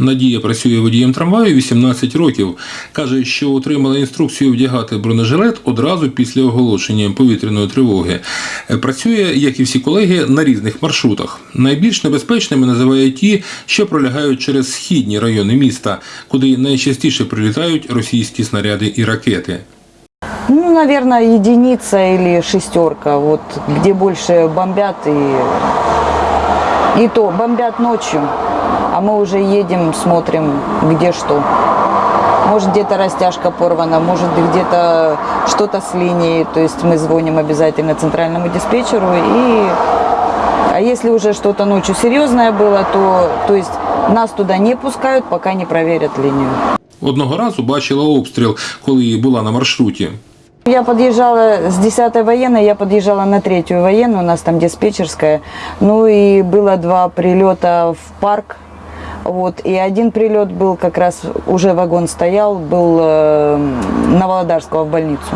Надія працює водієм трамваю 18 років. Каже, що отримала інструкцію вдягати бронежилет одразу після оголошення повітряної тривоги. Працює, як і всі колеги, на різних маршрутах. Найбільш небезпечними називає ті, що пролягають через східні райони міста, куди найчастіше прилітають російські снаряди і ракети. Ну, наверное, единица или шестерка, вот где больше бомбят и и то бомбят ночью, а мы уже едем, смотрим, где что. Может где-то растяжка порвана, может где-то что-то с линии, то есть мы звоним обязательно центральному диспетчеру и а если уже что-то ночью серьезное было, то, то есть нас туда не пускают, пока не проверят линию. Одного разу бачила обстріл, коли була на маршруті. Я подъезжала с 10-й военной, я подъезжала на третью военную, у нас там диспетчерская. Ну и было два прилета в парк. Вот, и один прилет был как раз, уже вагон стоял, был э, на Володарского в больницу.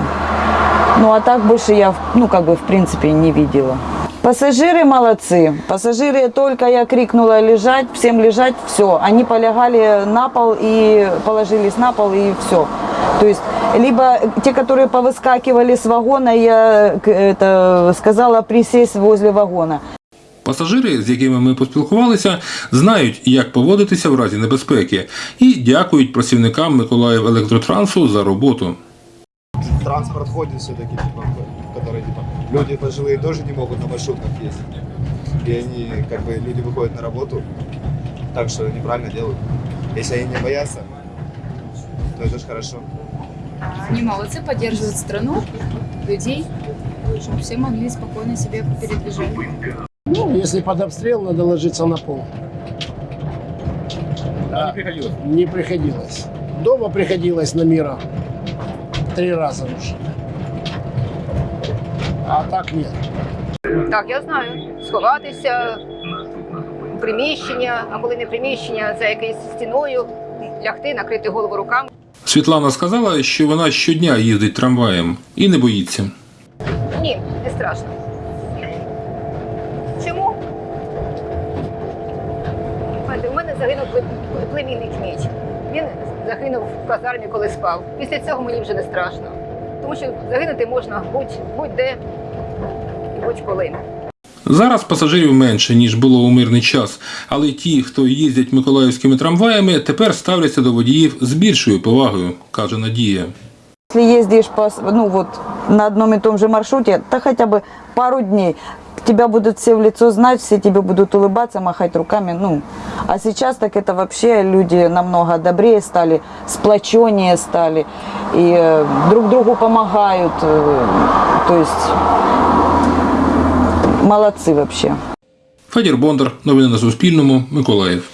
Ну а так больше я, ну как бы в принципе не видела. Пассажиры молодцы. Пассажиры только я крикнула лежать, всем лежать, все. Они полягали на пол и положились на пол и все. То есть либо те, которые повыскакивали с вагона, я к- это, сказала присесть возле вагона. Пасажири, з якими ми поспілкувалися, знають, як поводитися в разі небезпеки, і дякують працівникам Миколаїв електротрансу за роботу. транспорт ходит все-таки, типа, который, типа, люди пожилые тоже не могут на маршрутках ездить. И они, как бы, люди выходят на работу, так что неправильно делают. Если они не боятся, то это же хорошо. Они молодцы, поддерживают страну, людей, чтобы все могли спокойно себе передвижать. Ну, если под обстрел, надо ложиться на пол. не приходилось? Не приходилось. Дома приходилось на мира. Три раза уже. А так нет. Так, я знаю. Сховатися у приміщення, а коли не приміщення, за якоюсь стіною, лягти, накрити голову руками. Світлана сказала, що вона щодня їздить трамваєм і не боїться. Ні, не страшно. Чому? У мене загинув пле- племінник мій. Він загинув в казармі, коли спав. Після цього мені вже не страшно. Тому що загинути можна будь- будь-де і будь-коли. Зараз пасажирів менше, ніж було у мирний час, але ті, хто їздять миколаївськими трамваями, тепер ставляться до водіїв з більшою повагою, каже Надія. Если ездишь по, с- ну вот, на одном и том же маршруте, то хотя бы пару дней, тебя будут все в лицо знать, все тебе будут улыбаться, махать руками. Ну, а сейчас так это вообще люди намного добрее стали, сплоченнее стали, и э, друг другу помогают. э, то есть молодцы вообще. Федір Бондар, новини на Суспільному, Миколаїв.